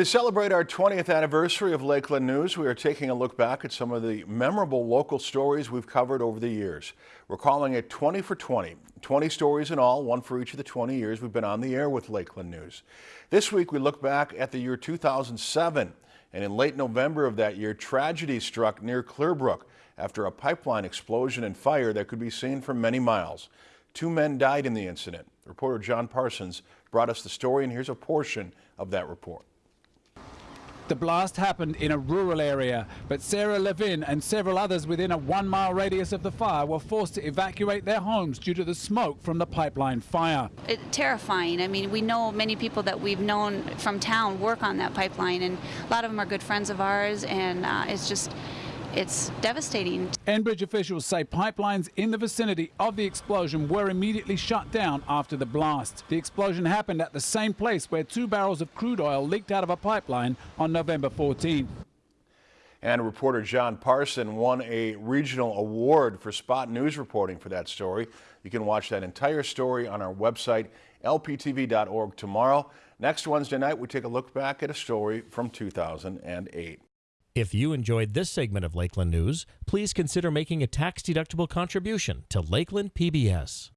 To celebrate our 20th anniversary of Lakeland News, we are taking a look back at some of the memorable local stories we've covered over the years. We're calling it 20 for 20. 20 stories in all, one for each of the 20 years we've been on the air with Lakeland News. This week we look back at the year 2007, and in late November of that year, tragedy struck near Clearbrook after a pipeline explosion and fire that could be seen for many miles. Two men died in the incident. Reporter John Parsons brought us the story, and here's a portion of that report. The blast happened in a rural area, but Sarah Levin and several others within a one mile radius of the fire were forced to evacuate their homes due to the smoke from the pipeline fire. Terrifying. I mean, we know many people that we've known from town work on that pipeline, and a lot of them are good friends of ours, and uh, it's just it's devastating. Enbridge officials say pipelines in the vicinity of the explosion were immediately shut down after the blast. The explosion happened at the same place where two barrels of crude oil leaked out of a pipeline on November 14. And reporter John Parson won a regional award for spot news reporting for that story. You can watch that entire story on our website, lptv.org tomorrow. Next Wednesday night, we take a look back at a story from 2008. If you enjoyed this segment of Lakeland News, please consider making a tax-deductible contribution to Lakeland PBS.